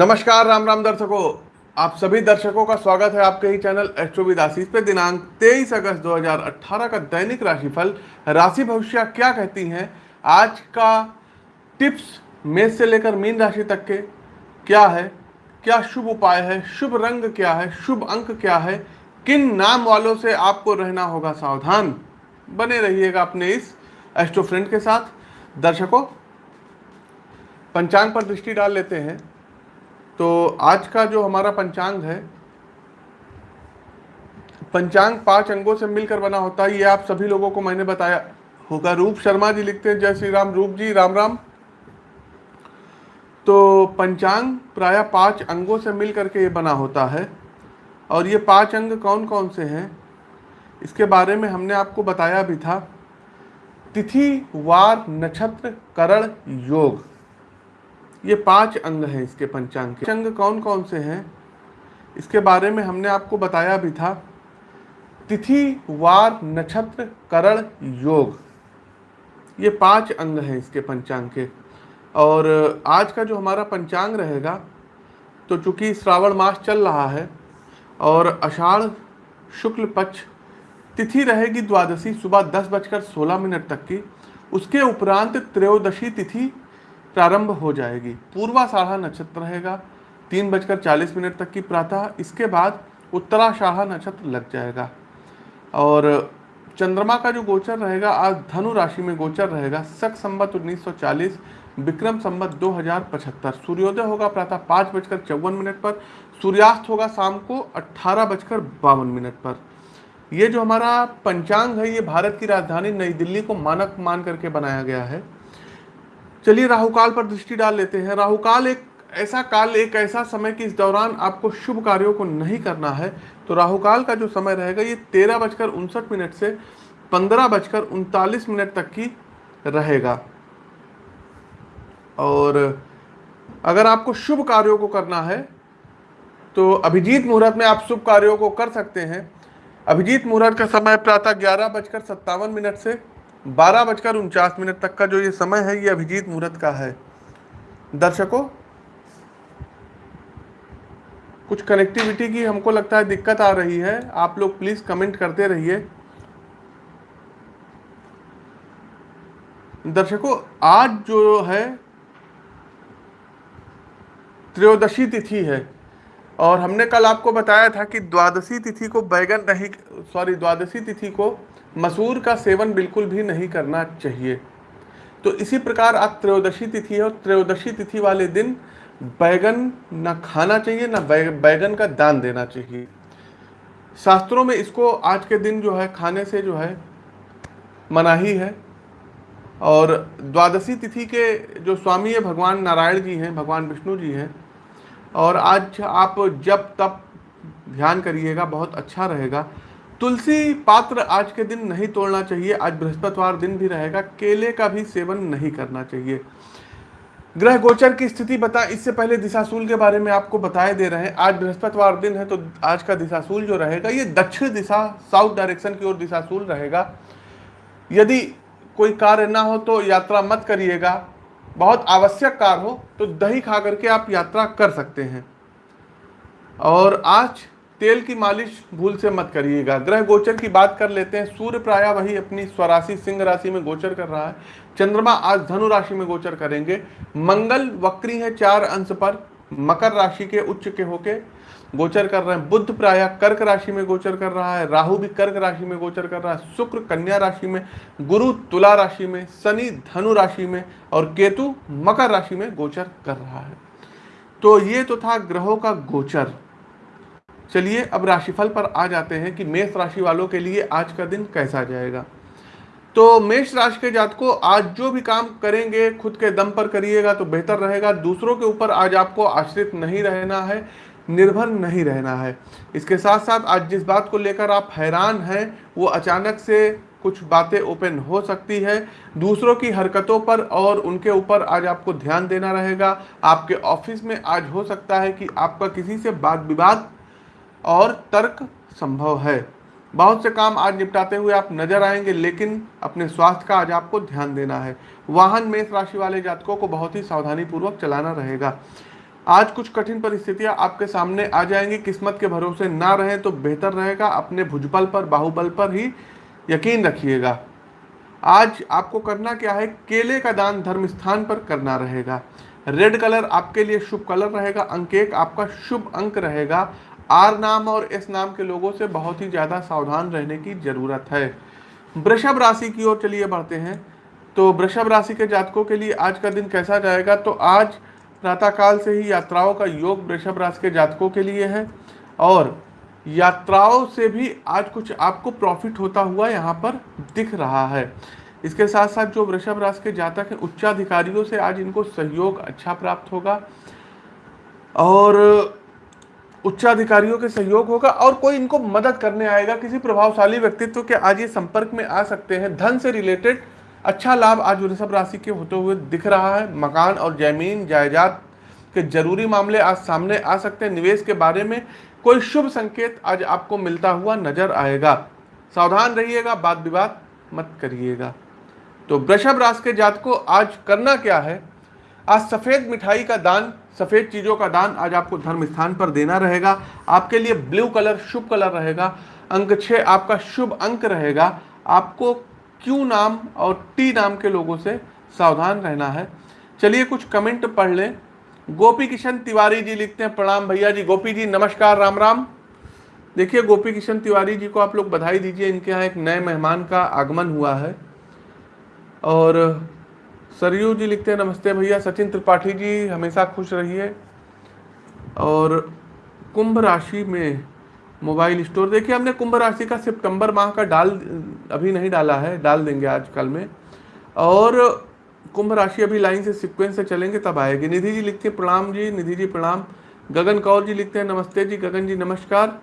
नमस्कार, राम राम दर्शकों। आप सभी दर्शकों का स्वागत है आपके ही चैनल एस्ट्रोविद आशीष पे। दिनांक 23 अगस्त 2018 का दैनिक राशिफल। राशि भविष्य क्या कहती हैं? आज का टिप्स मेष से लेकर मीन राशि तक के क्या है? क्या शुभ उपाय है? शुभ रंग क्या है? शुभ अंक क्या है? किन नाम वालों से आपको रहना होगा सावधान? बने रहिएगा अपने इस एस्ट्रो फ्रेंड के साथ। दर्शकों, पंचांग पर दृष्टि डाल लेते हैं। तो आज का जो हमारा पंचांग है, पंचांग पाँच अंगों से मिलकर बना होता है, ये आप सभी लोगों को मैंने बताया होगा। रूप शर्मा जी लिखते हैं, जय श्री राम। रूप जी, राम राम। तो पंचांग प्राय पाँच अंगों से मिल करके ये बना होता है। और ये पाँच अंग कौन कौन से हैं, इसके बारे में हमने आपको बताया भी था। तिथि, वार, नक्षत्र, करण, योग। ये पाँच अंग हैं इसके पंचांग के। अंग कौन कौन से हैं? इसके बारे में हमने आपको बताया भी था। तिथि, वार, नक्षत्र, करण, योग। ये पाँच अंग हैं इसके पंचांग के। और आज का जो हमारा पंचांग रहेगा तो चूँकि श्रावण मास चल रहा है, और अषाढ़, शुक्ल पक्ष, तिथि रहेगी द्वादशी, सुबह दस बजकर सोलह मिनट तक की। उसके उपरांत त्रयोदशी तिथि प्रारंभ हो जाएगी। पूर्वाषाढ़ा नक्षत्र रहेगा। तीन बजकर चालीस मिनट तक की प्रातः, इसके बाद उत्तराषाढ़ा नक्षत्र लग जाएगा। और चंद्रमा का जो गोचर रहेगा, आज धनु राशि में गोचर रहेगा। सख संबत 1940 विक्रम संबत 2075 सूर्योदय होगा प्रातः पाँच बजकर चौवन मिनट पर, सूर्यास्त होगा शाम को अट्ठारह बजकर बावन मिनट पर। ये जो हमारा पंचांग है, ये भारत की राजधानी नई दिल्ली को मानक मान करके बनाया गया है। चलिए राहुकाल पर दृष्टि डाल लेते हैं। राहुकाल एक ऐसा काल, एक ऐसा समय कि इस दौरान आपको शुभ कार्यों को नहीं करना है। तो राहुकाल का जो समय रहेगा, ये तेरह बजकर उनसठ मिनट से पंद्रह बजकर उनतालीस मिनट तक की रहेगा। और अगर आपको शुभ कार्यों को करना है तो अभिजीत मुहूर्त में आप शुभ कार्यों को कर सकते हैं। अभिजीत मुहूर्त का समय प्रातः ग्यारह बजकर सत्तावन मिनट से बारह बजकर उनचास मिनट तक का जो ये समय है, ये अभिजीत मुहूर्त का है। दर्शकों, कुछ कनेक्टिविटी की हमको लगता है दिक्कत आ रही है। आप लोग प्लीज़ कमेंट करते रहिए। दर्शकों, आज जो है, त्रयोदशी तिथि है और हमने कल आपको बताया था कि द्वादशी तिथि को बैगन नहीं सॉरी द्वादशी तिथि को मसूर का सेवन बिल्कुल भी नहीं करना चाहिए। तो इसी प्रकार आज त्रयोदशी तिथि है और त्रयोदशी तिथि वाले दिन बैगन ना खाना चाहिए, ना बैगन का दान देना चाहिए। शास्त्रों में इसको आज के दिन जो है, खाने से जो है, मनाही है। और द्वादशी तिथि के जो स्वामी है, भगवान नारायण जी हैं, भगवान विष्णु जी हैं, और आज आप जब तब ध्यान करिएगा, बहुत अच्छा रहेगा। तुलसी पात्र आज के दिन नहीं तोड़ना चाहिए, आज बृहस्पतिवार दिन भी रहेगा, केले का भी सेवन नहीं करना चाहिए। ग्रह गोचर की स्थिति बता, इससे पहले दिशाशूल के बारे में आपको बताए दे रहे हैं। आज बृहस्पतिवार दिन है तो आज का दिशाशूल जो रहेगा, ये दक्षिण दिशा, साउथ डायरेक्शन की ओर दिशाशूल रहेगा। यदि कोई कार्य ना हो तो यात्रा मत करिएगा, बहुत आवश्यक कार्य हो तो दही खा करके आप यात्रा कर सकते हैं। और आज तेल की मालिश भूल से मत करिएगा। ग्रह गोचर की बात कर लेते हैं। सूर्य प्राय वही अपनी स्वराशि, सिंह राशि में गोचर कर रहा है। चंद्रमा आज धनु राशि में गोचर करेंगे। मंगल वक्री है चार अंश पर। मकर राशि के उच्च के होके गोचर कर रहे हैं। बुद्ध प्राय कर्क राशि में गोचर कर रहा है। राहु भी कर्क राशि में गोचर कर रहा है। शुक्र कन्या राशि में, गुरु तुला राशि में, शनि धनु राशि में और केतु मकर राशि में गोचर कर रहा है। तो ये तो था ग्रहों का गोचर। चलिए अब राशिफल पर आ जाते हैं कि मेष राशि वालों के लिए आज का दिन कैसा जाएगा। तो मेष राशि के जातकों, आज जो भी काम करेंगे, खुद के दम पर करिएगा तो बेहतर रहेगा। दूसरों के ऊपर आज आपको आश्रित नहीं रहना है, निर्भर नहीं रहना है। इसके साथ साथ आज जिस बात को लेकर आप हैरान हैं, वो अचानक से कुछ बातें ओपन हो सकती है। दूसरों की हरकतों पर और उनके ऊपर आज आपको ध्यान देना रहेगा। आपके ऑफ़िस में आज हो सकता है कि आपका किसी से बात विवाद और तर्क संभव है। बहुत से काम आज निपटाते हुए आप नज़र आएँगे, लेकिन अपने स्वास्थ्य का आज आपको ध्यान देना है। वाहन मेष राशि वाले जातकों को बहुत ही सावधानी पूर्वक चलाना रहेगा। आज कुछ कठिन परिस्थितियाँ आपके सामने आ जाएँगी। किस्मत के भरोसे ना रहें तो बेहतर रहेगा। अपने भुजबल पर, बाहुबल पर ही यकीन रखिएगा। आज आपको करना क्या है? केले का दान धर्म स्थान पर करना रहेगा। रेड कलर आपके लिए शुभ कलर रहेगा। अंक एक आपका शुभ अंक रहेगा। आर नाम और एस नाम के लोगों से बहुत ही ज़्यादा सावधान रहने की ज़रूरत है। वृषभ राशि की ओर चलिए बढ़ते हैं। तो वृषभ राशि के जातकों के लिए आज का दिन कैसा जाएगा? तो आज प्रातःकाल से ही यात्राओं का योग वृषभ राशि के जातकों के लिए है और यात्राओं से भी आज कुछ आपको प्रॉफिट होता हुआ यहाँ पर दिख रहा है। इसके साथ साथ जो वृषभ राशि के जातक हैं, उच्चाधिकारियों से आज इनको सहयोग अच्छा प्राप्त होगा और उच्चाधिकारियों के सहयोग होगा और कोई इनको मदद करने आएगा। किसी प्रभावशाली व्यक्तित्व के आज ये संपर्क में आ सकते हैं। धन से रिलेटेड अच्छा लाभ आज वृषभ राशि के होते हुए दिख रहा है। मकान और ज़मीन, जायदाद के ज़रूरी मामले आज सामने आ सकते हैं। निवेश के बारे में कोई शुभ संकेत आज आपको मिलता हुआ नज़र आएगा। सावधान रहिएगा, बात विवाद मत करिएगा। तो वृषभ राशि के जात को आज करना क्या है? आज सफ़ेद मिठाई का दान, सफ़ेद चीज़ों का दान आज आपको धर्म स्थान पर देना रहेगा। आपके लिए ब्लू कलर शुभ कलर रहेगा। अंक छः आपका शुभ अंक रहेगा। आपको क्यू नाम और टी नाम के लोगों से सावधान रहना है। चलिए कुछ कमेंट पढ़ लें। गोपी किशन तिवारी जी लिखते हैं, प्रणाम भैया जी। गोपी जी, नमस्कार, राम राम। देखिए, गोपी किशन तिवारी जी को आप लोग बधाई दीजिए। इनके यहाँ एक नए मेहमान का आगमन हुआ है। और सरयू जी लिखते हैं, नमस्ते भैया। सचिन त्रिपाठी जी हमेशा खुश रहिए। और कुंभ राशि में मोबाइल स्टोर, देखिए हमने कुंभ राशि का सितंबर माह का डाल, अभी नहीं डाला है, डाल देंगे आज कल में। और कुंभ राशि अभी लाइन से सिक्वेंस से चलेंगे, तब आएगी। निधि जी लिखते हैं, प्रणाम जी, निधि जी प्रणाम। गगन कौर जी लिखते हैं, नमस्ते जी, गगन जी नमस्कार।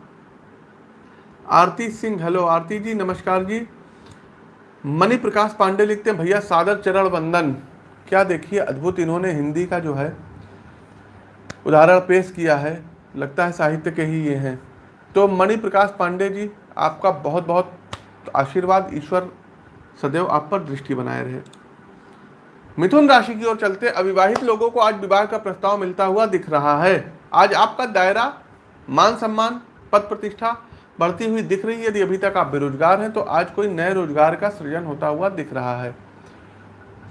आरती सिंह हेलो आरती जी, नमस्कार जी। मणि प्रकाश पांडे लिखते हैं, भैया, सादर चरण वंदन। क्या देखिए, अद्भुत इन्होंने हिंदी का जो है, उदाहरण पेश किया है। लगता है साहित्य के ही ये हैं। तो मणि प्रकाश पांडे जी, आपका बहुत बहुत आशीर्वाद, ईश्वर सदैव आप पर दृष्टि बनाए रहे। मिथुन राशि की ओर चलते, अविवाहित लोगों को आज विवाह का प्रस्ताव मिलता हुआ दिख रहा है। आज आपका दायरा, मान सम्मान, पद प्रतिष्ठा बढ़ती हुई दिख रही है। यदि अभी तक आप बेरोजगार हैं तो आज कोई नए रोज़गार का सृजन होता हुआ दिख रहा है।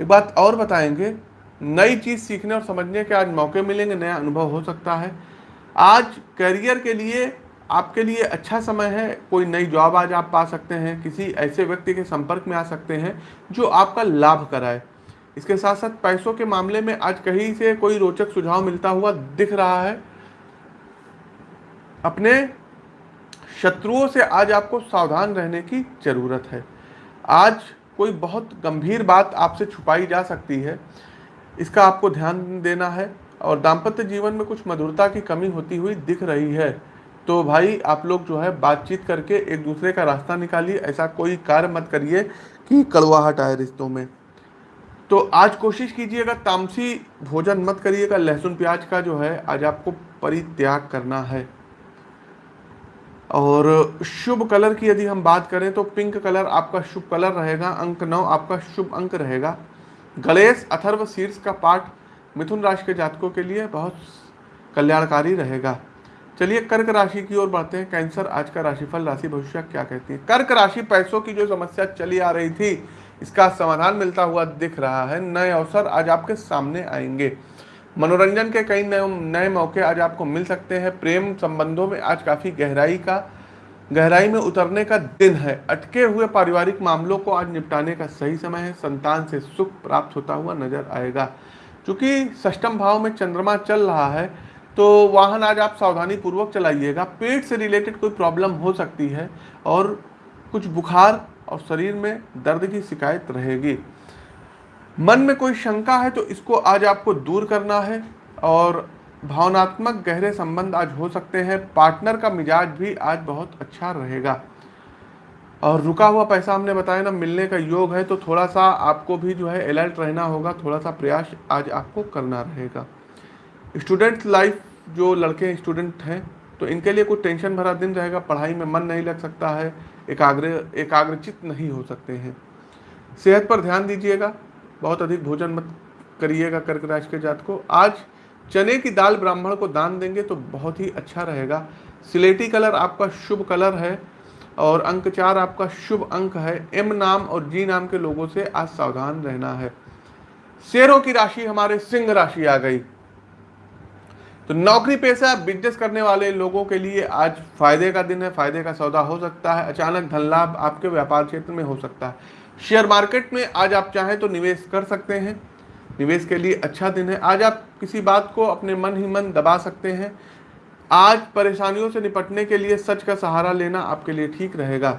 एक बात और बताएँगे। नई चीज़ सीखने और समझने के आज मौके मिलेंगे, नया अनुभव हो सकता है। आज करियर के लिए, आपके लिए अच्छा समय है। कोई नई जॉब आज आप पा सकते हैं। किसी ऐसे व्यक्ति के संपर्क में आ सकते हैं, जो आपका लाभ कराए। इसके साथ साथ पैसों के मामले में आज कहीं से कोई रोचक सुझाव मिलता हुआ दिख रहा है। अपने शत्रुओं से आज आपको सावधान रहने की ज़रूरत है। आज कोई बहुत गंभीर बात आपसे छुपाई जा सकती है, इसका आपको ध्यान देना है और दाम्पत्य जीवन में कुछ मधुरता की कमी होती हुई दिख रही है। तो भाई, आप लोग जो है बातचीत करके एक दूसरे का रास्ता निकालिए, ऐसा कोई कार्य मत करिए कि कड़वाहट आए रिश्तों में। तो आज कोशिश कीजिएगा तामसी भोजन मत करिएगा लहसुन प्याज का जो है आज आपको परित्याग करना है। और शुभ कलर की यदि हम बात करें तो पिंक कलर आपका शुभ कलर रहेगा, अंक नौ आपका शुभ अंक रहेगा। गणेश अथर्व शीर्ष का पाठ मिथुन राशि के जातकों के लिए बहुत कल्याणकारी रहेगा। चलिए कर्क राशि की ओर बढ़ते हैं। कैंसर, आज का राशिफल, राशि भविष्य क्या कहती है? कर्क राशि पैसों की जो समस्या चली आ रही थी, इसका समाधान मिलता हुआ दिख रहा है। नए अवसर आज आपके सामने आएँगे। मनोरंजन के कई नए नए मौके आज आपको मिल सकते हैं। प्रेम संबंधों में आज काफ़ी गहराई का, गहराई में उतरने का दिन है। अटके हुए पारिवारिक मामलों को आज निपटाने का सही समय है। संतान से सुख प्राप्त होता हुआ नज़र आएगा। क्योंकि सष्टम भाव में चंद्रमा चल रहा है तो वाहन आज आप सावधानी पूर्वक चलाइएगा। पेट से रिलेटेड कोई प्रॉब्लम हो सकती है और कुछ बुखार और शरीर में दर्द की शिकायत रहेगी। मन में कोई शंका है तो इसको आज आपको दूर करना है और भावनात्मक गहरे संबंध आज हो सकते हैं। पार्टनर का मिजाज भी आज बहुत अच्छा रहेगा। और रुका हुआ पैसा हमने बताया ना, मिलने का योग है तो थोड़ा सा आपको भी जो है अलर्ट रहना होगा, थोड़ा सा प्रयास आज आपको करना रहेगा। स्टूडेंट लाइफ जो लड़के स्टूडेंट हैं तो इनके लिए कुछ टेंशन भरा दिन रहेगा, पढ़ाई में मन नहीं लग सकता है, एकाग्र, एकाग्रचित नहीं हो सकते हैं। सेहत पर ध्यान दीजिएगा बहुत अधिक भोजन मत करिएगा कर्क राशि के जात को। आज चने की दाल ब्राह्मण को दान देंगे तो बहुत ही अच्छा रहेगा। सिलेटी कलर आपका शुभ कलर है और अंक चार आपका शुभ अंक है। एम नाम और जी नाम के लोगों से आज सावधान रहना है। शेरों की राशि हमारे सिंह राशि आ गई। तो नौकरी पेशा बिज़नेस करने वाले लोगों के लिए आज फ़ायदे का दिन है। फ़ायदे का सौदा हो सकता है। अचानक धन लाभ आपके व्यापार क्षेत्र में हो सकता है। शेयर मार्केट में आज आप चाहें तो निवेश कर सकते हैं। निवेश के लिए अच्छा दिन है। आज आप किसी बात को अपने मन ही मन दबा सकते हैं। आज परेशानियों से निपटने के लिए सच का सहारा लेना आपके लिए ठीक रहेगा।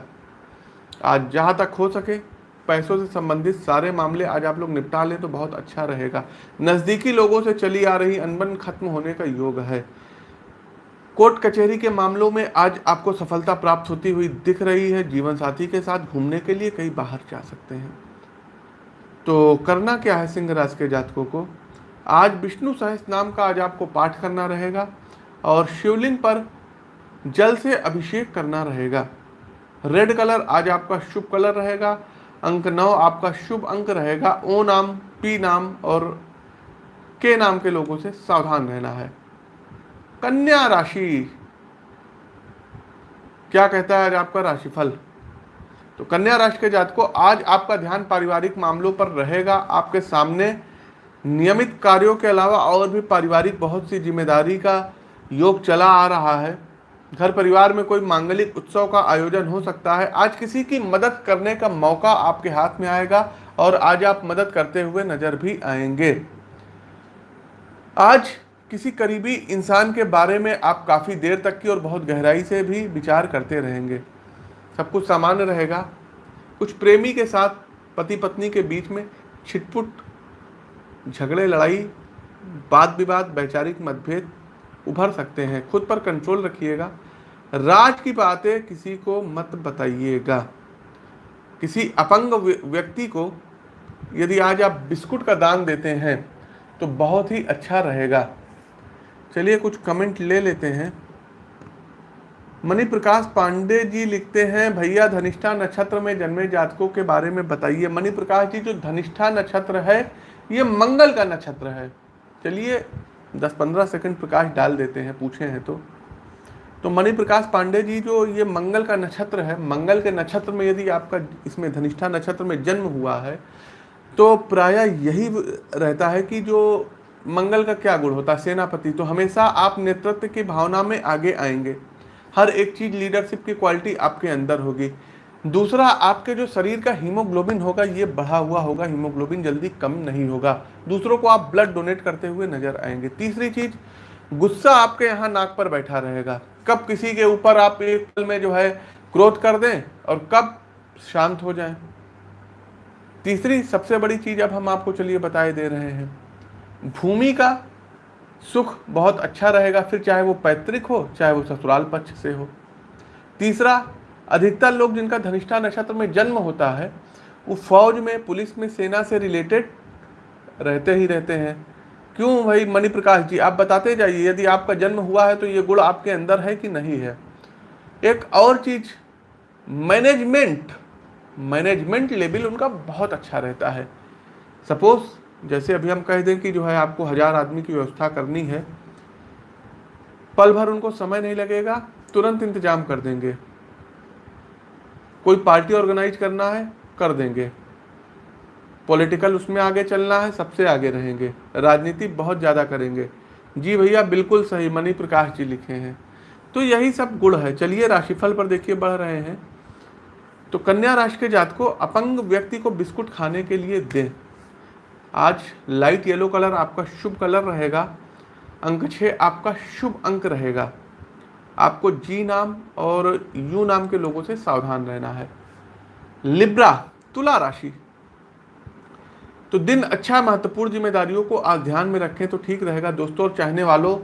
आज जहाँ तक हो सके, पैसों से संबंधित सारे मामले आज आप लोग निपटा लें तो बहुत अच्छा रहेगा। नज़दीकी लोगों से चली आ रही अनबन खत्म होने का योग है। कोर्ट कचहरी के मामलों में आज आपको सफलता प्राप्त होती हुई दिख रही है। जीवन साथी के साथ घूमने के लिए कहीं बाहर जा सकते हैं। तो करना क्या है सिंह राज के जातकों को? आज विष्णु सहस नाम का आज आपको पाठ करना रहेगा और शिवलिंग पर जल से अभिषेक करना रहेगा। रेड कलर आज आपका शुभ कलर रहेगा। अंक नौ आपका शुभ अंक रहेगा। ओ नाम, पी नाम और के नाम के लोगों से सावधान रहना है। कन्या राशि। क्या कहता है आज आपका राशिफल? तो कन्या राशि के जात को आज आपका ध्यान पारिवारिक मामलों पर रहेगा। आपके सामने नियमित कार्यों के अलावा और भी पारिवारिक बहुत सी ज़िम्मेदारी का योग चला आ रहा है। घर परिवार में कोई मांगलिक उत्सव का आयोजन हो सकता है। आज किसी की मदद करने का मौका आपके हाथ में आएगा और आज आप मदद करते हुए नज़र भी आएँगे। आज किसी करीबी इंसान के बारे में आप काफ़ी देर तक की और बहुत गहराई से भी विचार करते रहेंगे। सब कुछ सामान्य रहेगा। कुछ प्रेमी के साथ पति पत्नी के बीच में छिटपुट, झगड़े, लड़ाई वाद विवाद वैचारिक मतभेद उभर सकते हैं। खुद पर कंट्रोल रखिएगा। राज की बातें किसी को मत बताइएगा। किसी अपंग व्यक्ति को यदि आज आप बिस्कुट का दान देते हैं तो बहुत ही अच्छा रहेगा। चलिए कुछ कमेंट ले लेते हैं। मणि प्रकाश पांडे जी लिखते हैं, भैया, धनिष्ठा नक्षत्र में जन्मे जातकों के बारे में बताइए। मणि प्रकाश जी, जो धनिष्ठा नक्षत्र है, ये मंगल का नक्षत्र है। चलिए दस पंद्रह सेकंड प्रकाश डाल देते हैं, पूछे हैं तो। तो मणि प्रकाश पांडे जी, जो ये मंगल का नक्षत्र है, मंगल के नक्षत्र में यदि आपका इसमें धनिष्ठा नक्षत्र में जन्म हुआ है तो प्राय यही रहता है कि जो मंगल का क्या गुण होता? है सेनापति। तो हमेशा आप नेतृत्व की भावना में आगे आएँगे। हर एक चीज़ लीडरशिप की क्वालिटी आपके अंदर होगी। दूसरा, आपके जो शरीर का हीमोग्लोबिन होगा, ये बढ़ा हुआ होगा। हीमोग्लोबिन जल्दी कम नहीं होगा। दूसरों को आप ब्लड डोनेट करते हुए नज़र आएँगे। तीसरी चीज़, गुस्सा आपके यहाँ नाक पर बैठा रहेगा। कब किसी के ऊपर आप एक पल में जो है क्रोध कर दें और कब शांत हो जाएँ। तीसरी, सबसे बड़ी चीज़ अब हम आपको चलिए बताए दे रहे हैं। भूमि का सुख बहुत अच्छा रहेगा, फिर चाहे वो पैतृक हो, चाहे वो ससुराल पक्ष से हो। तीसरा, अधिकतर लोग जिनका धनिष्ठा नक्षत्र में जन्म होता है, वो फौज में, पुलिस में, सेना से रिलेटेड रहते ही रहते हैं। क्यों भाई मणि प्रकाश जी, आप बताते जाइए, यदि आपका जन्म हुआ है तो ये गुण आपके अंदर है कि नहीं है? एक और चीज़ मैनेजमेंट मैनेजमेंट लेवल उनका बहुत अच्छा रहता है। सपोज़ जैसे अभी हम कह दें कि जो है आपको हज़ार आदमी की व्यवस्था करनी है, पल भर उनको समय नहीं लगेगा, तुरंत इंतज़ाम कर देंगे। कोई पार्टी ऑर्गेनाइज करना है, कर देंगे। पॉलिटिकल उसमें आगे चलना है, सबसे आगे रहेंगे। राजनीति बहुत ज़्यादा करेंगे। जी भैया, बिल्कुल सही, मनी प्रकाश जी लिखे हैं। तो यही सब गुण है। चलिए, राशिफल पर देखिए, बढ़ रहे हैं। तो कन्या राशि के जात को अपंग व्यक्ति को बिस्कुट खाने के लिए दें। आज लाइट येलो कलर आपका शुभ कलर रहेगा, अंक छः आपका शुभ अंक रहेगा। आपको जी नाम और यू नाम के लोगों से सावधान रहना है। लिब्रा तुला राशि। तो दिन अच्छा महत्वपूर्ण जिम्मेदारियों को आज ध्यान में रखें तो ठीक रहेगा। दोस्तों, और चाहने वालों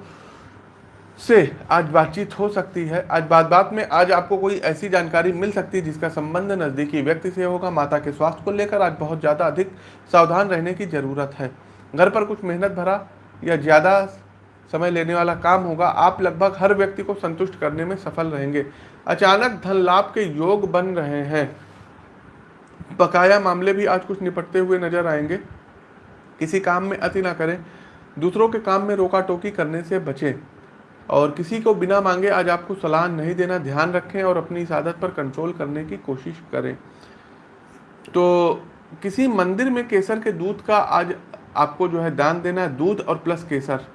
से आज बातचीत हो सकती है। आज बात बात में आज आपको कोई ऐसी जानकारी मिल सकती है जिसका संबंध नज़दीकी व्यक्ति से होगा, माता के स्वास्थ्य को लेकर आज बहुत ज़्यादा अधिक सावधान रहने की ज़रूरत है। घर पर कुछ मेहनत भरा या ज़्यादा समय लेने वाला काम होगा, आप लगभग हर व्यक्ति को संतुष्ट करने में सफल रहेंगे। अचानक धन लाभ के योग बन रहे हैं। बकाया मामले भी आज कुछ निपटते हुए नज़र आएँगे। किसी काम में अति ना करें, दूसरों के काम में रोका टोकी करने से बचें। और किसी को बिना मांगे आज आपको सलाह नहीं देना, ध्यान रखें और अपनी इस आदत पर कंट्रोल करने की कोशिश करें। तो किसी मंदिर में केसर के दूध का आज आपको जो है दान देना है, दूध और प्लस केसर,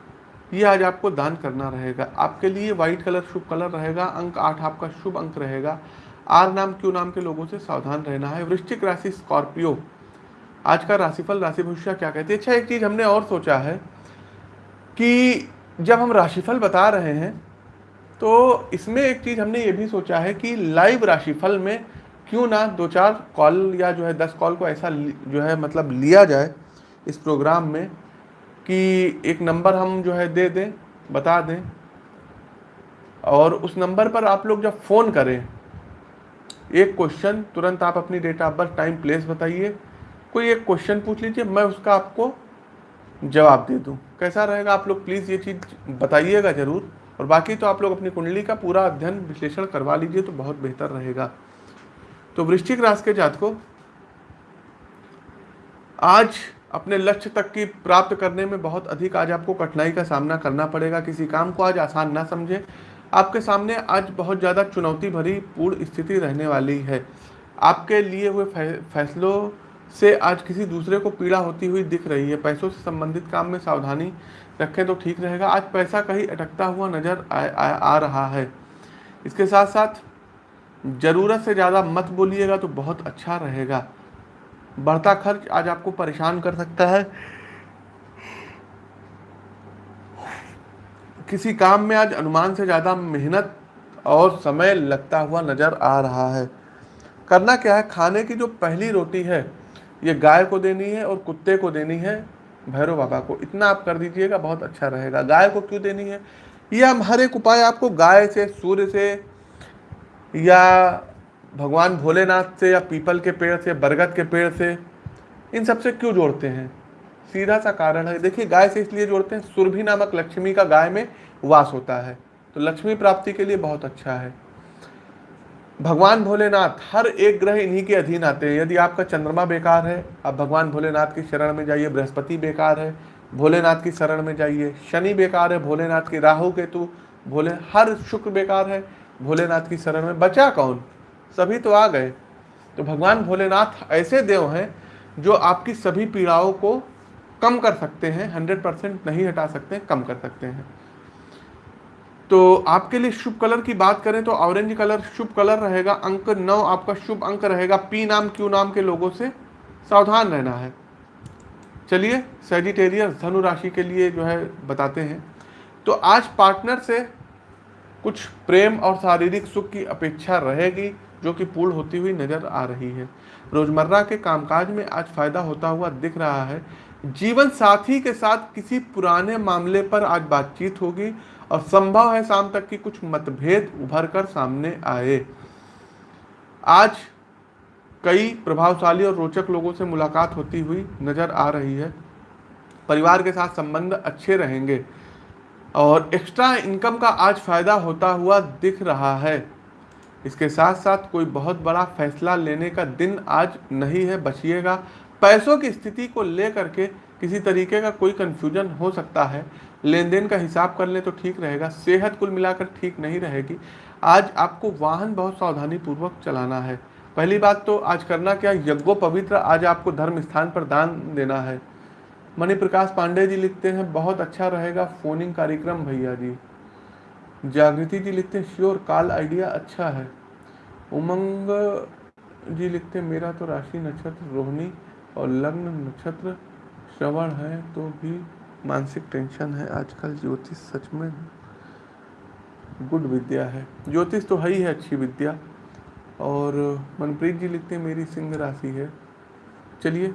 ये आज आपको दान करना रहेगा। आपके लिए व्हाइट कलर शुभ कलर रहेगा, अंक आठ आपका शुभ अंक रहेगा। आर नाम, क्यू नाम के लोगों से सावधान रहना है। वृश्चिक राशि स्कॉर्पियो, आज का राशिफल राशि भविष्य क्या कहती है? अच्छा एक चीज़ हमने और सोचा है कि जब हम राशिफल बता रहे हैं तो इसमें एक चीज़ हमने ये भी सोचा है कि लाइव राशिफल में क्यों ना दो चार कॉल या जो है दस कॉल को ऐसा जो है मतलब लिया जाए इस प्रोग्राम में कि एक नंबर हम जो है दे दें, बता दें। और उस नंबर पर आप लोग जब फ़ोन करें, एक क्वेश्चन तुरंत आप अपनी date of birth, time, place बताइए। कोई एक क्वेश्चन पूछ लीजिए, मैं उसका आपको जवाब दे दूँ। कैसा रहेगा? आप लोग प्लीज़ ये चीज़ बताइएगा ज़रूर। और बाकी तो आप लोग अपनी कुंडली का पूरा अध्ययन विश्लेषण करवा लीजिए तो बहुत बेहतर रहेगा। तो वृश्चिक राशि के जातकों, आज अपने लक्ष्य तक की प्राप्त करने में बहुत अधिक आज आपको कठिनाई का सामना करना पड़ेगा। किसी काम को आज आसान ना समझे। आपके सामने आज बहुत ज़्यादा चुनौती भरी पूर्ण स्थिति रहने वाली है। आपके लिए हुए फैसलों से आज किसी दूसरे को पीड़ा होती हुई दिख रही है। पैसों से संबंधित काम में सावधानी रखें तो ठीक रहेगा। आज पैसा कहीं अटकता हुआ नज़र आ, आ, आ रहा है। इसके साथ साथ ज़रूरत से ज़्यादा मत बोलिएगा तो बहुत अच्छा रहेगा। बढ़ता खर्च आज आपको परेशान कर सकता है। किसी काम में आज अनुमान से ज़्यादा मेहनत और समय लगता हुआ नज़र आ रहा है। करना क्या है? खाने की जो पहली रोटी है ये गाय को देनी है और कुत्ते को देनी है। भैरव बाबा को इतना आप कर दीजिएगा, बहुत अच्छा रहेगा। गाय को क्यों देनी है? या हर एक उपाय आपको गाय से, सूर्य से, या भगवान भोलेनाथ से, या पीपल के पेड़ से, बरगद के पेड़ से, इन सबसे क्यों जोड़ते हैं? सीधा सा कारण है। देखिए, गाय से इसलिए जोड़ते हैं, सुरभि नामक लक्ष्मी का गाय में वास होता है। तो लक्ष्मी प्राप्ति के लिए बहुत अच्छा है। भगवान भोलेनाथ, हर एक ग्रह इन्हीं के अधीन आते हैं। यदि आपका चंद्रमा बेकार है, आप भगवान भोलेनाथ की शरण में जाइए। बृहस्पति बेकार है, भोलेनाथ की शरण में जाइए। शनि बेकार है, भोलेनाथ की राहु केतु, भोले, हर शुक्र बेकार है, भोलेनाथ की शरण में बचा कौन? सभी तो आ गए। तो भगवान भोलेनाथ ऐसे देव हैं जो आपकी सभी पीड़ाओं को कम कर सकते हैं हंड्रेड परसेंट नहीं हटा सकते, कम कर सकते हैं। तो आपके लिए शुभ कलर की बात करें तो ऑरेंज कलर शुभ कलर रहेगा, अंक नौ आपका शुभ अंक रहेगा। पी नाम, क्यू नाम के लोगों से सावधान रहना है। चलिए सेजिटेरियस धनु राशि के लिए जो है बताते हैं। तो आज पार्टनर से कुछ प्रेम और शारीरिक सुख की अपेक्षा रहेगी, जो कि पूर्ण होती हुई नज़र आ रही है। रोज़मर्रा के कामकाज में आज फ़ायदा होता हुआ दिख रहा है। जीवन साथी के साथ किसी पुराने मामले पर आज बातचीत होगी और संभव है शाम तक की कुछ मतभेद उभर कर सामने आए। आज कई प्रभावशाली और रोचक लोगों से मुलाकात होती हुई नज़र आ रही है। परिवार के साथ संबंध अच्छे रहेंगे और एक्स्ट्रा इनकम का आज फ़ायदा होता हुआ दिख रहा है। इसके साथ साथ कोई बहुत बड़ा फैसला लेने का दिन आज नहीं है, बचिएगा। पैसों की स्थिति को लेकर के किसी तरीके का कोई कंफ्यूजन हो सकता है। लेन देन का हिसाब कर ले तो ठीक रहेगा, सेहत कुल मिलाकर ठीक नहीं रहेगी। आज आपको वाहन बहुत सावधानी पूर्वक चलाना है। पहली बात तो आज करना क्या? यज्ञो पवित्र, आज आपको धर्म स्थान पर दान देना है। मणि प्रकाश पांडे जी लिखते हैं, बहुत अच्छा रहेगा फोनिंग कार्यक्रम, भैया जी। जागृति जी लिखते हैं, श्योर, काल आइडिया अच्छा है। उमंग जी लिखते हैं, मेरा तो राशि नक्षत्र रोहिणी और लग्न नक्षत्र श्रवण है तो भी मानसिक टेंशन है, आजकल ज्योतिष सच में गुड विद्या है। ज्योतिष तो है ही है अच्छी विद्या। और मनप्रीत जी लिखते हैं, मेरी सिंह राशि है। चलिए।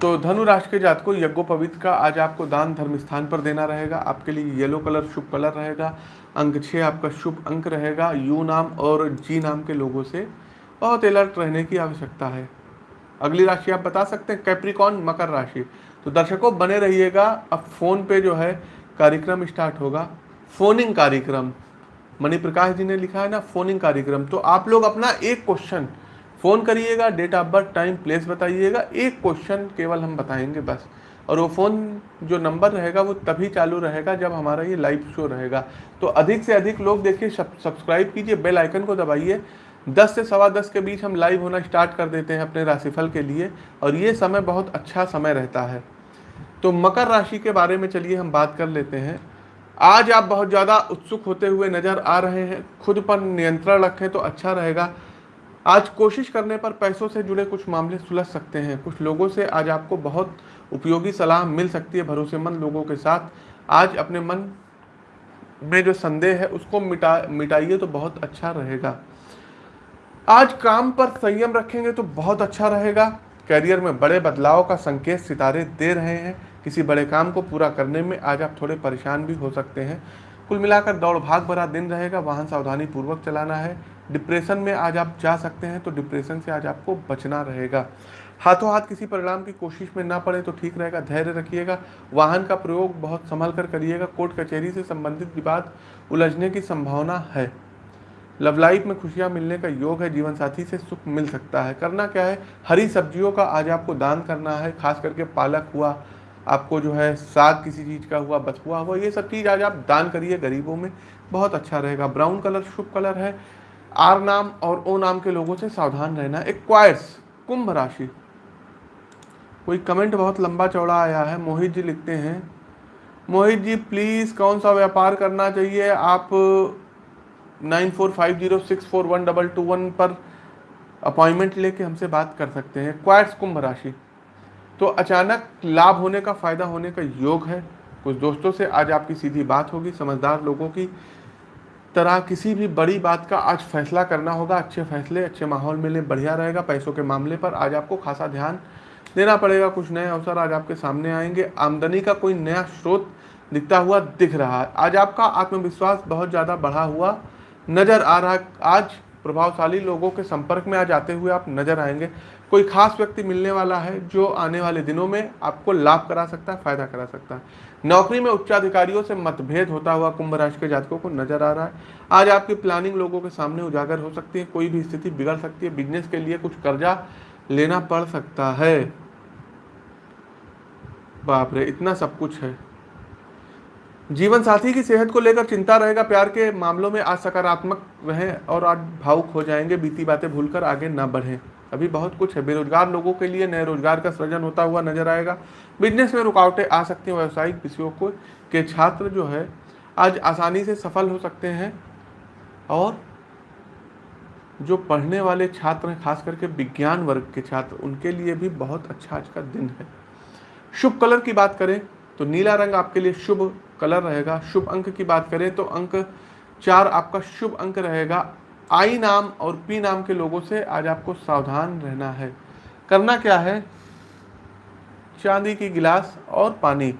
तो धनु राशि के जात को यज्ञोपवित का आज आपको दान धर्म स्थान पर देना रहेगा। आपके लिए येलो कलर शुभ कलर रहेगा। अंक छः आपका शुभ अंक रहेगा। यू नाम और जी नाम के लोगों से बहुत अलर्ट रहने की आवश्यकता है। अगली राशि आप बता सकते हैं कैप्रिकॉन मकर राशि। तो दर्शकों, बने रहिएगा। अब फ़ोन पे जो है, कार्यक्रम स्टार्ट होगा। फोनिंग कार्यक्रम। मणि प्रकाश जी ने लिखा है ना, फोनिंग कार्यक्रम। तो आप लोग अपना एक क्वेश्चन फ़ोन करिएगा date of birth time place बताइएगा। एक क्वेश्चन केवल हम बताएँगे बस। और वो फ़ोन जो नंबर रहेगा, वो तभी चालू रहेगा जब हमारा ये लाइव शो रहेगा। तो अधिक से अधिक लोग देखिए सब्सक्राइब कीजिए बेल आइकन को दबाइए। दस से सवा दस के बीच हम लाइव होना स्टार्ट कर देते हैं अपने राशिफल के लिए, और ये समय बहुत अच्छा समय रहता है। तो मकर राशि के बारे में चलिए हम बात कर लेते हैं। आज आप बहुत ज़्यादा उत्सुक होते हुए नज़र आ रहे हैं, खुद पर नियंत्रण रखें तो अच्छा रहेगा। आज कोशिश करने पर पैसों से जुड़े कुछ मामले सुलझ सकते हैं। कुछ लोगों से आज आपको बहुत उपयोगी सलाह मिल सकती है, भरोसेमंद लोगों के साथ। आज अपने मन में जो संदेह है, उसको मिटा, मिटाइए तो बहुत अच्छा रहेगा। आज काम पर संयम रखेंगे तो बहुत अच्छा रहेगा। करियर में बड़े बदलाव का संकेत सितारे दे रहे हैं। किसी बड़े काम को पूरा करने में आज आप थोड़े परेशान भी हो सकते हैं। कुल मिलाकर दौड़ भाग भरा दिन रहेगा, वाहन सावधानी पूर्वक चलाना है। डिप्रेशन में आज आप जा सकते हैं तो डिप्रेशन से आज आपको बचना रहेगा। हाथों हाथ किसी परिणाम की कोशिश में ना पड़े तो ठीक रहेगा, धैर्य रखिएगा। वाहन का प्रयोग बहुत संभल कर करिएगा। कोर्ट कचहरी से संबंधित विवाद उलझने की संभावना है। लव लाइफ में खुशियाँ मिलने का योग है, जीवन साथी से सुख मिल सकता है। करना क्या है? हरी सब्जियों का आज आपको दान करना है, खास करके पालक हुआ, आपको जो है साग किसी चीज़ का हुआ बथुआ हुआ ये सब चीज़ आज आप दान करिए गरीबों में, बहुत अच्छा रहेगा। ब्राउन कलर शुभ कलर है। आर नाम और ओ नाम के लोगों से सावधान रहना। एक क्वाइट्स कुंभ राशि। कोई कमेंट बहुत लंबा चौड़ा आया है, मोहित जी लिखते हैं। मोहित जी प्लीज़ कौन सा व्यापार करना चाहिए? आप नाइन पर अपॉइंटमेंट लेके हमसे बात कर सकते हैं। क्वाइट्स कुंभ राशि। तो अचानक लाभ होने का, फ़ायदा होने का योग है। कुछ दोस्तों से आज आपकी सीधी बात होगी, समझदार लोगों की तरह किसी भी बड़ी बात का आज फैसला करना होगा। अच्छे फैसले, अच्छे माहौल में बढ़िया रहेगा। पैसों के मामले पर आज आपको खासा ध्यान देना पड़ेगा। कुछ नए अवसर आज आपके सामने आएँगे। आमदनी का कोई नया स्रोत दिखता हुआ दिख रहा है। आज आपका आत्मविश्वास बहुत ज़्यादा बढ़ा हुआ नज़र आ रहा, आज प्रभावशाली लोगों के संपर्क में आज आते हुए आप नज़र आएँगे। कोई खास व्यक्ति मिलने वाला है जो आने वाले दिनों में आपको लाभ करा सकता है, फ़ायदा करा सकता है। नौकरी में उच्चाधिकारियों से मतभेद होता हुआ कुंभ राशि के जातकों को नज़र आ रहा है। आज आपकी प्लानिंग लोगों के सामने उजागर हो सकती है, कोई भी स्थिति बिगड़ सकती है बिज़नेस के लिए कुछ कर्जा लेना पड़ सकता है। बाप रे, इतना सब कुछ है। जीवन साथी की सेहत को लेकर चिंता रहेगा, प्यार के मामलों में आज सकारात्मक रहें और आज भावुक हो जाएँगे, बीती बातें भूलकर आगे ना बढ़ें। अभी बहुत कुछ है, बेरोजगार लोगों के लिए नए रोज़गार का सृजन होता हुआ नज़र आएगा। बिज़नेस में रुकावटें आ सकती हैं, व्यावसायिक विषयों को के छात्र जो है, आज आसानी से सफल हो सकते हैं और जो पढ़ने वाले छात्र हैं, खास करके विज्ञान वर्ग के छात्र, उनके लिए भी बहुत अच्छा आज का दिन है। शुभ कलर की बात करें तो नीला रंग आपके लिए शुभ कलर रहेगा। शुभ अंक की बात करें तो अंक चार आपका शुभ अंक रहेगा। आई नाम और पी नाम के लोगों से आज आपको सावधान रहना है। करना क्या है? चांदी की गिलास और पानी।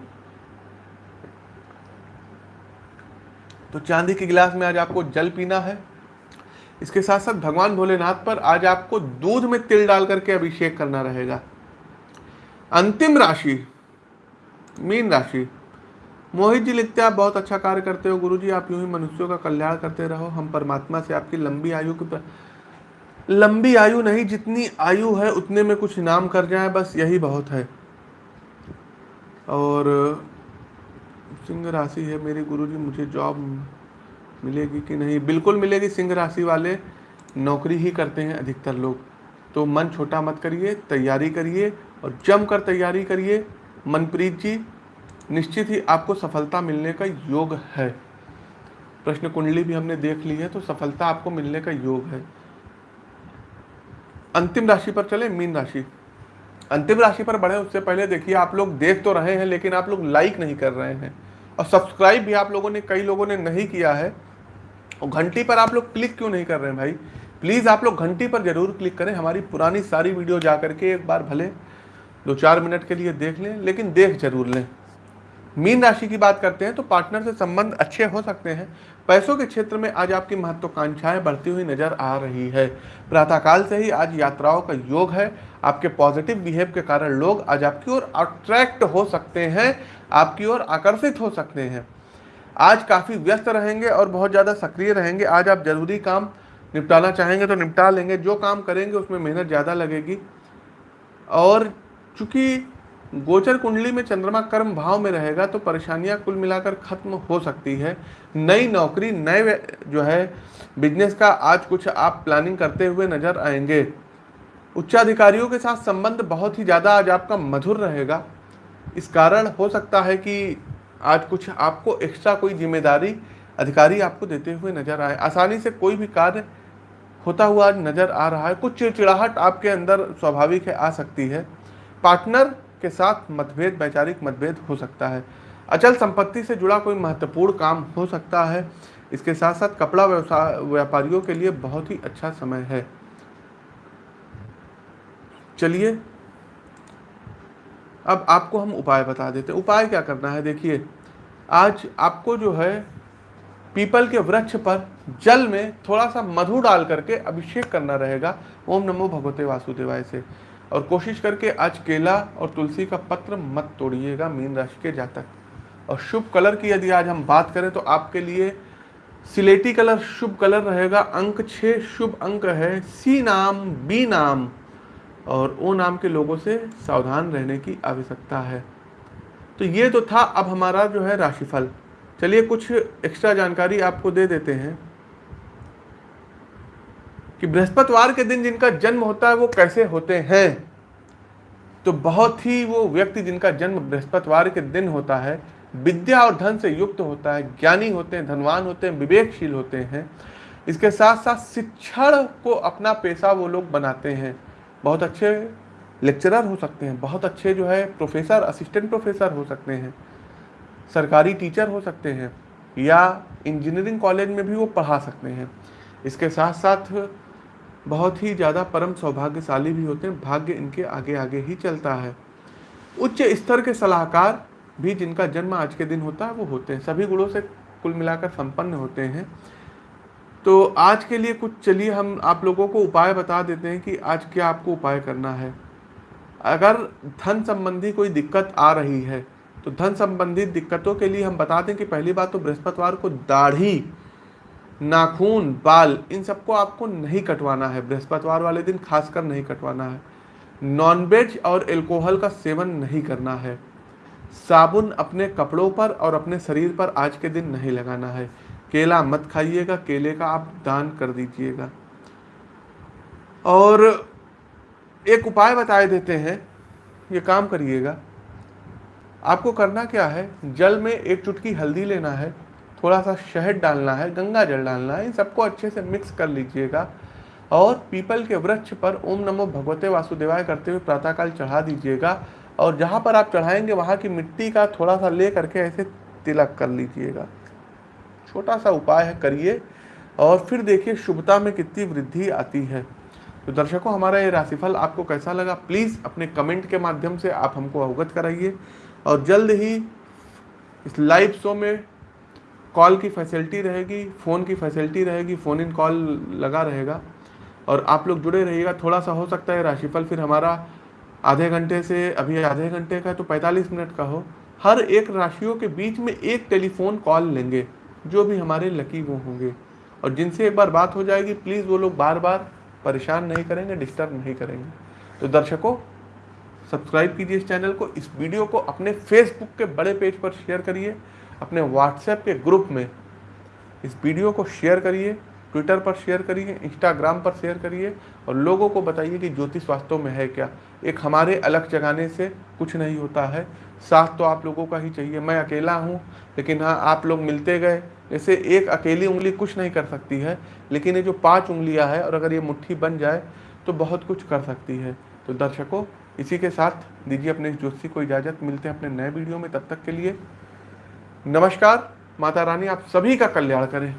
तो चांदी की गिलास में आज आपको जल पीना है। इसके साथ साथ भगवान भोलेनाथ पर आज आपको दूध में तिल डाल करके अभिषेक करना रहेगा। अंतिम राशि, मीन राशि। मोहित जी लिखते हैं, आप बहुत अच्छा कार्य करते हो गुरु जी आप यूँ ही मनुष्यों का कल्याण करते रहो। हम परमात्मा से आपकी लंबी आयु की लंबी आयु नहीं, जितनी आयु है, उतने में कुछ इनाम कर जाए, बस यही बहुत है। और सिंह राशि है मेरी गुरु जी मुझे जॉब मिलेगी कि नहीं? बिल्कुल मिलेगी, सिंह राशि वाले नौकरी ही करते हैं अधिकतर लोग। तो मन छोटा मत करिए, तैयारी करिए और जम कर तैयारी करिए। मनप्रीत जी निश्चित ही आपको सफलता मिलने का योग है। प्रश्न कुंडली भी हमने देख ली है तो सफलता आपको मिलने का योग है। अंतिम राशि पर चले, मीन राशि। अंतिम राशि पर बढ़े, उससे पहले देखिए, आप लोग देख तो रहे हैं, लेकिन आप लोग लाइक नहीं कर रहे हैं। और सब्सक्राइब भी आप लोगों ने, कई लोगों ने नहीं किया है। और घंटी पर आप लोग क्लिक क्यों नहीं कर रहे हैं भाई? प्लीज़ आप लोग घंटी पर ज़रूर क्लिक करें, हमारी पुरानी सारी वीडियो जा करके एक बार भले, दो चार मिनट के लिए देख लें, लेकिन देख ज़रूर लें। मीन राशि की बात करते हैं तो पार्टनर से संबंध अच्छे हो सकते हैं। पैसों के क्षेत्र में आज आपकी महत्वाकांक्षाएँ बढ़ती हुई नज़र आ रही है। प्रातःकाल से ही आज यात्राओं का योग है। आपके पॉजिटिव बिहेव के कारण लोग आज आपकी ओर अट्रैक्ट हो सकते हैं, आपकी ओर आकर्षित हो सकते हैं। आज काफ़ी व्यस्त रहेंगे और बहुत ज़्यादा सक्रिय रहेंगे। आज आप ज़रूरी काम निपटाना चाहेंगे तो निपटा लेंगे। जो काम करेंगे उसमें मेहनत ज़्यादा लगेगी। और चूँकि गोचर कुंडली में चंद्रमा कर्म भाव में रहेगा तो परेशानियाँ कुल मिलाकर खत्म हो सकती है। नई नौकरी, नए जो है बिज़नेस का आज कुछ आप प्लानिंग करते हुए नज़र आएँगे। उच्चाधिकारियों के साथ संबंध बहुत ही ज़्यादा आज आपका मधुर रहेगा। इस कारण हो सकता है कि आज कुछ आपको एक्स्ट्रा कोई ज़िम्मेदारी, अधिकारी आपको देते हुए नज़र आए। आसानी से कोई भी कार्य होता हुआ नज़र आ रहा है। कुछ चिड़चिड़ाहट आपके अंदर स्वाभाविक है, आ सकती है। पार्टनर के साथ मतभेद, वैचारिक मतभेद हो सकता है। अचल संपत्ति से जुड़ा कोई महत्वपूर्ण काम हो सकता है। इसके साथ साथ कपड़ा व्यवसाय व्यापारियों के लिए बहुत ही अच्छा समय है। चलिए, अब आपको हम उपाय बता देते हैं। उपाय क्या करना है? देखिए, आज आपको जो है, पीपल के वृक्ष पर जल में थोड़ा सा मधु डाल करके अभिषेक करना रहेगा। ओम नमो भगवते वासुदेवाय से। और कोशिश करके आज केला और तुलसी का पत्र मत तोड़िएगा मीन राशि के जातक। और शुभ कलर की यदि आज हम बात करें तो आपके लिए सिलेटी कलर शुभ कलर रहेगा, अंक छः शुभ अंक है सी नाम, बी नाम, और ओ नाम के लोगों से सावधान रहने की आवश्यकता है। तो ये तो था अब हमारा जो है राशिफल। चलिए कुछ एक्स्ट्रा जानकारी आपको दे देते हैं। कि बृहस्पतिवार के दिन जिनका जन्म होता है वो कैसे होते हैं? तो बहुत ही वो व्यक्ति जिनका जन्म बृहस्पतिवार के दिन होता है, विद्या और धन से युक्त होता है, ज्ञानी होते हैं, धनवान होते हैं, विवेकशील होते हैं, इसके साथ साथ शिक्षण को अपना पेशा वो लोग बनाते हैं। बहुत अच्छे लेक्चरर हो सकते हैं, बहुत अच्छे जो है प्रोफेसर, असिस्टेंट प्रोफेसर हो सकते हैं, सरकारी टीचर हो सकते हैं, या इंजीनियरिंग कॉलेज में भी वो पढ़ा सकते हैं। इसके साथ साथ बहुत ही ज़्यादा परम सौभाग्यशाली भी होते हैं, भाग्य इनके आगे आगे ही चलता है। उच्च स्तर के सलाहकार भी जिनका जन्म आज के दिन होता है, वो होते हैं। सभी गुणों से कुल मिलाकर संपन्न होते हैं। तो आज के लिए कुछ चलिए, हम आप लोगों को उपाय बता देते हैं कि आज क्या आपको उपाय करना है। अगर धन संबंधी कोई दिक्कत आ रही है तो धन संबंधित दिक्कतों के लिए हम बता दें कि पहली बात तो बृहस्पतिवार को दाढ़ी नाखून, बाल, इन सबको आपको नहीं कटवाना है। बृहस्पतिवार वाले दिन खासकर नहीं कटवाना है। नॉनवेज और एल्कोहल का सेवन नहीं करना है। साबुन अपने कपड़ों पर और अपने शरीर पर आज के दिन नहीं लगाना है। केला मत खाइएगा, केले का आप दान कर दीजिएगा। और एक उपाय बताए देते हैं, ये काम करिएगा। आपको करना क्या है? जल में एक चुटकी हल्दी लेना है। थोड़ा सा शहद डालना है, गंगा जल डालना है, इन सबको अच्छे से मिक्स कर लीजिएगा। और पीपल के वृक्ष पर ओम नमो भगवते वासुदेवाय करते हुए प्रातःकाल चढ़ा दीजिएगा। और जहाँ पर आप चढ़ाएँगे, वहाँ की मिट्टी का थोड़ा सा ले करके ऐसे तिलक कर लीजिएगा। छोटा सा उपाय है, करिए। और फिर देखिए, शुभता में कितनी वृद्धि आती है। तो दर्शकों, हमारा ये राशिफल आपको कैसा लगा? प्लीज़ अपने कमेंट के माध्यम से आप हमको अवगत कराइए। और जल्द ही इस लाइव शो में कॉल की फैसिलिटी रहेगी, फ़ोन की फैसिलिटी रहेगी, फ़ोन इन कॉल लगा रहेगा और आप लोग जुड़े रहिएगा। थोड़ा सा हो सकता है राशिफल फिर हमारा आधे घंटे से अभी आधे घंटे का तो 45 मिनट का हो। हर एक राशियों के बीच में एक टेलीफोन कॉल लेंगे, जो भी हमारे लकी वो होंगे। और जिनसे एक बार बात हो जाएगी, प्लीज़ वो लोग बार बार परेशान नहीं करेंगे, डिस्टर्ब नहीं करेंगे। तो दर्शकों, सब्सक्राइब कीजिए इस चैनल को, इस वीडियो को अपने फेसबुक के बड़े पेज पर शेयर करिए। अपने व्हाट्सएप के ग्रुप में इस वीडियो को शेयर करिए ट्विटर पर शेयर करिए इंस्टाग्राम पर शेयर करिए और लोगों को बताइए कि ज्योतिष वास्तव में है क्या। एक हमारे अलग जगाने से कुछ नहीं होता है। साथ तो आप लोगों का ही चाहिए। मैं अकेला हूँ, लेकिन हाँ आप लोग मिलते गए। जैसे एक अकेली उंगली कुछ नहीं कर सकती है, लेकिन ये जो पाँच उंगलियाँ है और अगर ये मुट्ठी बन जाए तो बहुत कुछ कर सकती है। तो दर्शकों, इसी के साथ दीजिए अपने इस जोशी को इजाज़त। मिलते हैं अपने नए वीडियो में। तब तक के लिए नमस्कार माता रानी आप सभी का कल्याण करें।